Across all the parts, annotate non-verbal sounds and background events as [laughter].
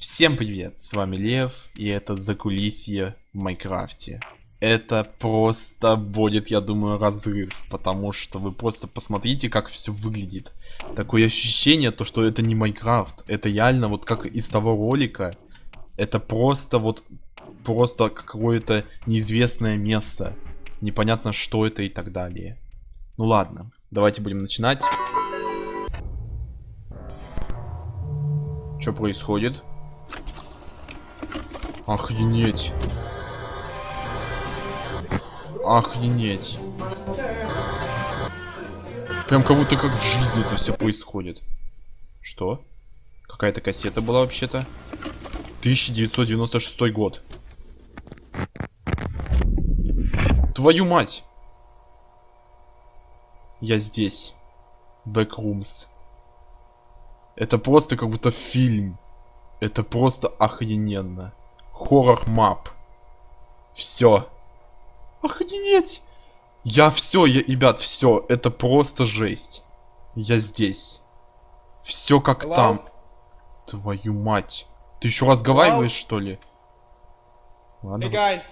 Всем привет, с вами Лев, и это Закулисье в Майнкрафте. Это просто будет, я думаю, разрыв, потому что вы просто посмотрите, как все выглядит. Такое ощущение, то, что это не Майнкрафт, это реально вот как из того ролика. Это просто вот, просто какое-то неизвестное место. Непонятно, что это и так далее. Ну ладно, давайте будем начинать. Что происходит? Охренеть. Охренеть. Прям как будто как в жизни это все происходит. Что? Какая-то кассета была вообще-то. 1996 год. Твою мать! Я здесь. Backrooms. Это просто как будто фильм. Это просто охрененно. Хоррор мап. Все. Охренеть. Я все, я, ребят, все. Это просто жесть. Я здесь. Все как Hello? там. Твою мать. Ты еще разговариваешь, Hello? что ли? Ладно. Hey guys.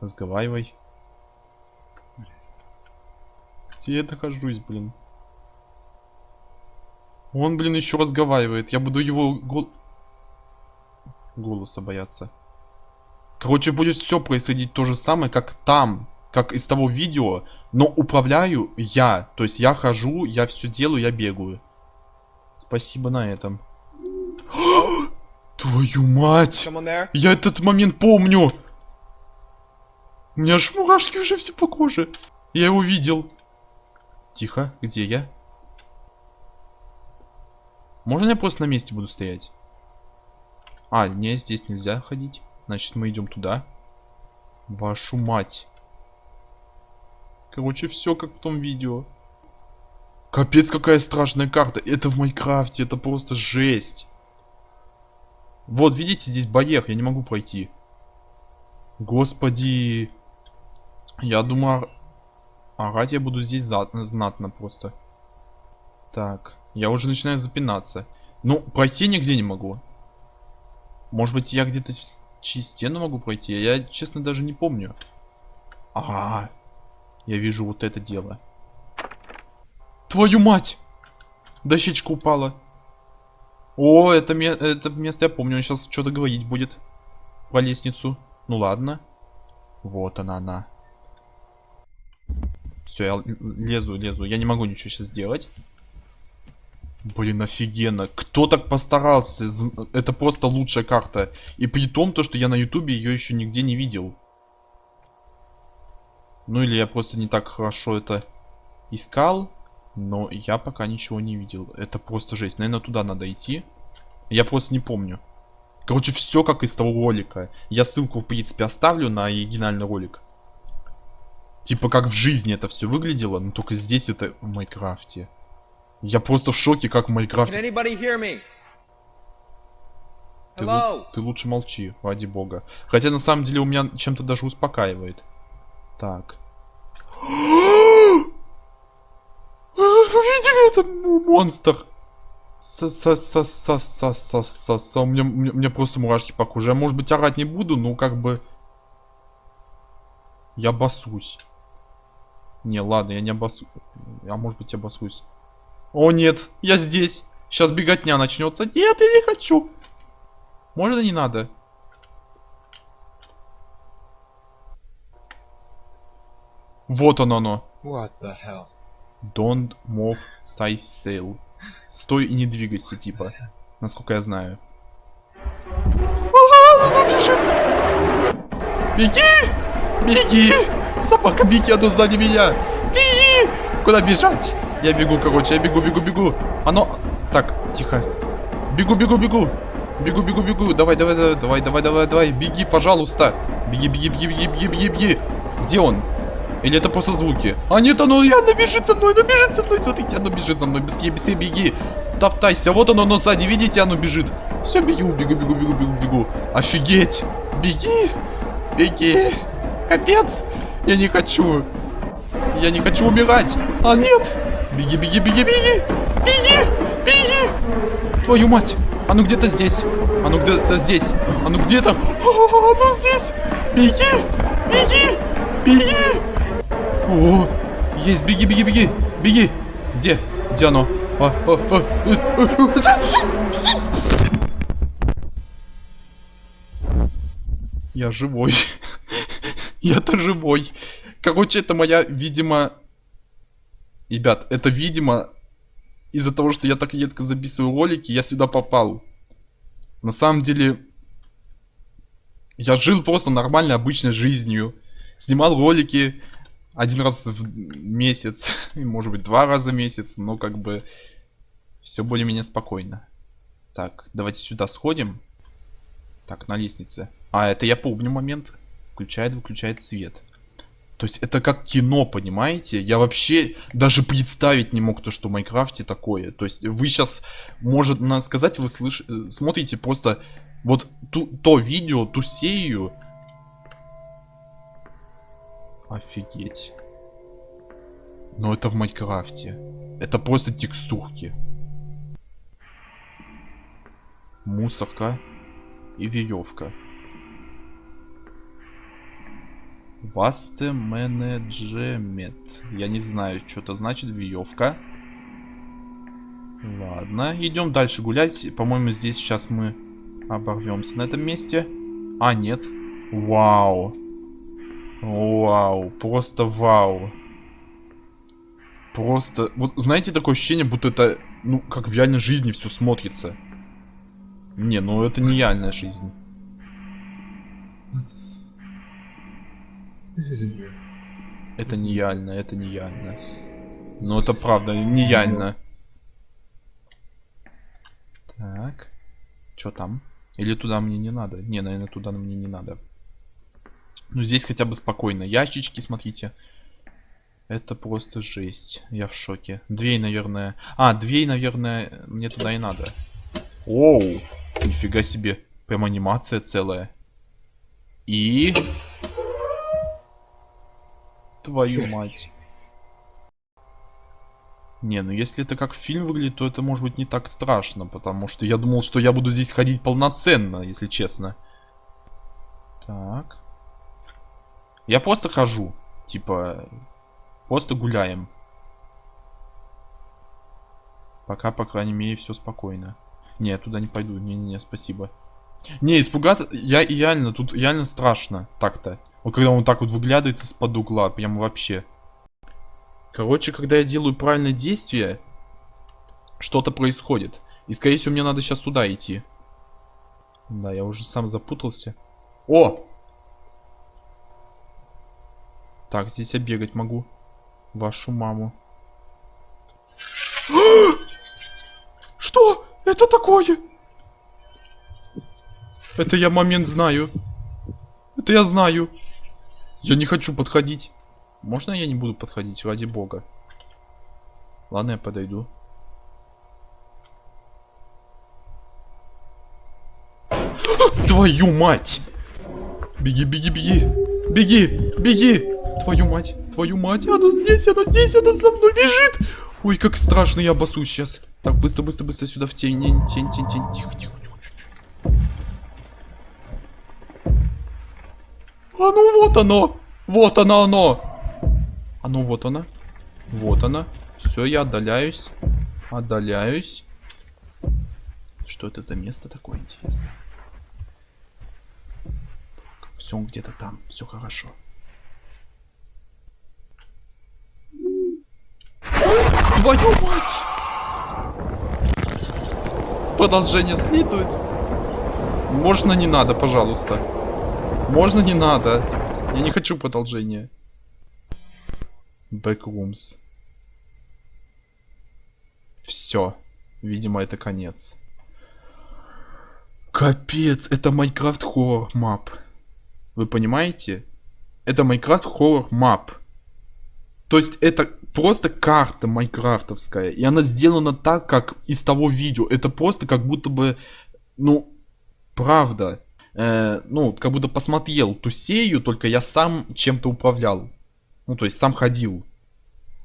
Разговаривай. Где я нахожусь, блин? Он, блин, еще разговаривает. Я буду его гол... голоса бояться. Короче, будет все происходить то же самое, как там. Как из того видео. Но управляю я. То есть я хожу, я все делаю, я бегаю. Спасибо на этом. [gasps] Твою мать! Я этот момент помню! У меня аж мурашки уже все по коже. Я его видел. Тихо, где я? Можно я просто на месте буду стоять? А, не, здесь нельзя ходить. Значит, мы идем туда. Вашу мать. Короче, все как в том видео. Капец, какая страшная карта. Это в Майнкрафте, это просто жесть. Вот, видите, здесь барьер, я не могу пройти. Господи. Я думаю, орать я буду здесь знатно просто. Так. Я уже начинаю запинаться. Ну, пройти нигде не могу. Может быть, я где-то через стену могу пройти? Я, честно, даже не помню. Ага. Я вижу вот это дело. Твою мать! Дощечка упала. О, это, ме это место я помню. Он сейчас что-то говорить будет. Про лестницу. Ну ладно. Вот она, она. Все, я лезу, лезу. Я не могу ничего сейчас сделать. Блин, офигенно. Кто так постарался? Это просто лучшая карта. И при том, то, что я на ютубе ее еще нигде не видел. Ну или я просто не так хорошо это искал. Но я пока ничего не видел. Это просто жесть. Наверное, туда надо идти. Я просто не помню. Короче, все как из того ролика. Я ссылку, в принципе, оставлю на оригинальный ролик. Типа, как в жизни это все выглядело, но только здесь это в Майнкрафте. Я просто в шоке, как в Майнкрафте. Ты, ты лучше молчи, ради бога. Хотя на самом деле у меня чем-то даже успокаивает. Так. [gasps] Вы видели это монстр? Со со со со со со со у меня, мне просто мурашки по коже. Я, может быть, орать не буду, но как бы... Я басусь. Не, ладно, я не обосусь. А может быть, обосусь. О нет, я здесь. Сейчас беготня начнется. Нет, я не хочу. Можно не надо? Вот оно оно. What the hell? Don't move side sail. Стой и не двигайся, типа. Насколько я знаю. Беги! Беги! Собака, беги, а то сзади меня! Беги! Куда бежать? Я бегу, короче, я бегу, бегу, бегу. Оно... Так, тихо. Бегу, бегу, бегу. Бегу, бегу, бегу. Давай, давай, давай, давай, давай, давай, давай. Беги, пожалуйста. Беги, беги, беги, беги, беги, беги, беги. Где он? Или это просто звуки? А нет, оно реально бежит за мной, оно бежит за мной. Смотрите, оно бежит за мной. Быстрее, быстрее беги. Топтайся. Вот оно, оно сзади. Видите, оно бежит. Все, бегу, бегу, бегу, бегу, бегу, бегу. Офигеть. Беги. Беги. Капец. Я не хочу. Я не хочу умирать. А нет. Беги, беги, беги, беги! Беги! Беги! Твою мать! Оно где-то здесь. Оно где-то здесь. Оно где-то... Оно здесь! Беги! Беги! Беги! О, есть, беги, беги, беги! Беги! Где? Где оно? А, а, а. Я живой. [laughs] Я-то живой. Короче, это моя, видимо... Ребят, это, видимо, из-за того, что я так редко записываю ролики, я сюда попал. На самом деле, я жил просто нормальной, обычной жизнью. Снимал ролики один раз в месяц, [laughs] может быть, два раза в месяц, но как бы все более-менее спокойно. Так, давайте сюда сходим. Так, на лестнице. А, это я помню момент. Включает, выключает свет. То есть это как кино, понимаете? Я вообще даже представить не мог то, что в Майнкрафте такое. То есть вы сейчас, может сказать, вы слыш... Э, смотрите просто вот ту, то видео, ту серию. Офигеть. Но это в Майнкрафте. Это просто текстурки. Мусорка и веревка. Васте менеджмент. Я не знаю, что это значит. Веревка. Ладно, идем дальше гулять. По-моему, здесь сейчас мы оборвемся на этом месте. А, нет. Вау. Вау. Просто вау. Просто... Вот знаете, такое ощущение, будто это, ну, как в реальной жизни все смотрится. Не, ну это не реальная жизнь. Это нереально, это нереально. Но это правда, нереально. Так. Что там? Или туда мне не надо? Не, наверное, туда мне не надо. Ну, здесь хотя бы спокойно. Ящички, смотрите. Это просто жесть. Я в шоке. Дверь, наверное... А, дверь, наверное, мне туда и надо. Оу! Нифига себе. Прям анимация целая. И... Твою мать. Не, ну если это как фильм выглядит, то это может быть не так страшно, потому что я думал, что я буду здесь ходить полноценно, если честно. Так. Я просто хожу. Типа, просто гуляем. Пока, по крайней мере, все спокойно. Не, я туда не пойду. Не-не-не, спасибо. Не, испугаться... Я реально, тут реально страшно. Так-то. Вот когда он так вот выглядывает из-под угла, прям вообще. Короче, когда я делаю правильное действие, что-то происходит. И, скорее всего, мне надо сейчас туда идти. Да, я уже сам запутался. О! Так, здесь я бегать могу. Вашу маму. [gasps] Что? Это такое? Это я момент знаю. Это я знаю. Я не хочу подходить. Можно я не буду подходить, ради бога? Ладно, я подойду. Твою мать! Беги, беги, беги! Беги, беги! Твою мать, твою мать! Оно здесь, оно здесь, оно за мной бежит! Ой, как страшно, я обоссусь сейчас. Так, быстро, быстро, быстро сюда в тень, тень, тень, тень, тень. Тихо, тихо, тихо. А ну вот оно! Вот оно, оно! А ну вот она. Вот она. Все, я отдаляюсь. Отдаляюсь. Что это за место такое интересное? Все где-то там. Все хорошо. Твою мать! Продолжение следует. Можно не надо, пожалуйста. Можно не надо. Я не хочу продолжения. Backrooms. Все. Видимо, это конец. Капец, это Minecraft horror map. Вы понимаете? Это Minecraft horror map. То есть это просто карта майнкрафтовская. И она сделана так, как из того видео. Это просто как будто бы, ну, правда. Э, ну, как будто посмотрел ту сею, только я сам чем-то управлял. Ну, то есть сам ходил.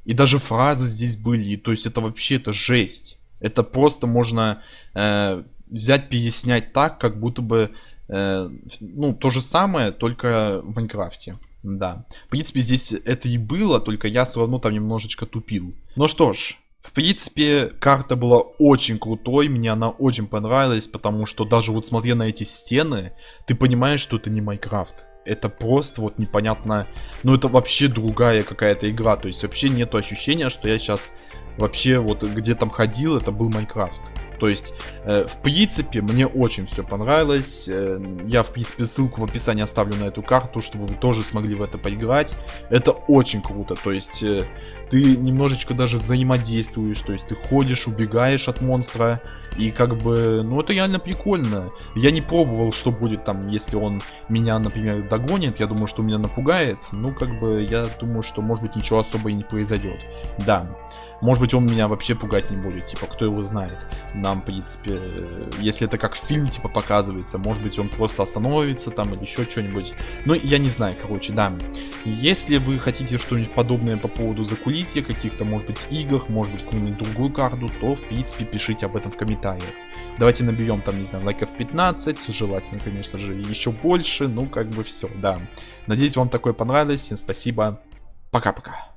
И даже фразы здесь были. То есть это вообще, это жесть. Это просто можно э, взять, переснять так, как будто бы, э, ну, то же самое, только в Майнкрафте. Да. В принципе, здесь это и было, только я все равно там немножечко тупил. Ну что ж, в принципе, карта была очень крутой, мне она очень понравилась, потому что даже вот смотря на эти стены, ты понимаешь, что это не Майнкрафт. Это просто вот непонятно, ну это вообще другая какая-то игра, то есть вообще нету ощущения, что я сейчас вообще вот где там ходил, это был Майнкрафт. То есть, э, в принципе, мне очень все понравилось. Э, я, в принципе, ссылку в описании оставлю на эту карту, чтобы вы тоже смогли в это поиграть. Это очень круто. То есть, э, ты немножечко даже взаимодействуешь. То есть, ты ходишь, убегаешь от монстра. И как бы, ну это реально прикольно. Я не пробовал, что будет там, если он меня, например, догонит. Я думаю, что меня напугает. Ну, как бы, я думаю, что, может быть, ничего особо и не произойдет. Да. Может быть, он меня вообще пугать не будет, типа, кто его знает. Нам, в принципе, э, если это как в фильме, типа, показывается, может быть, он просто остановится там или еще что-нибудь. Ну, я не знаю, короче, да. Если вы хотите что-нибудь подобное по поводу закулисья, каких-то, может быть, игр, может быть, какую-нибудь другую карту, то, в принципе, пишите об этом в комментариях. Давайте наберем там, не знаю, лайков 15, желательно, конечно же, еще больше, ну, как бы все, да. Надеюсь, вам такое понравилось, всем спасибо, пока-пока.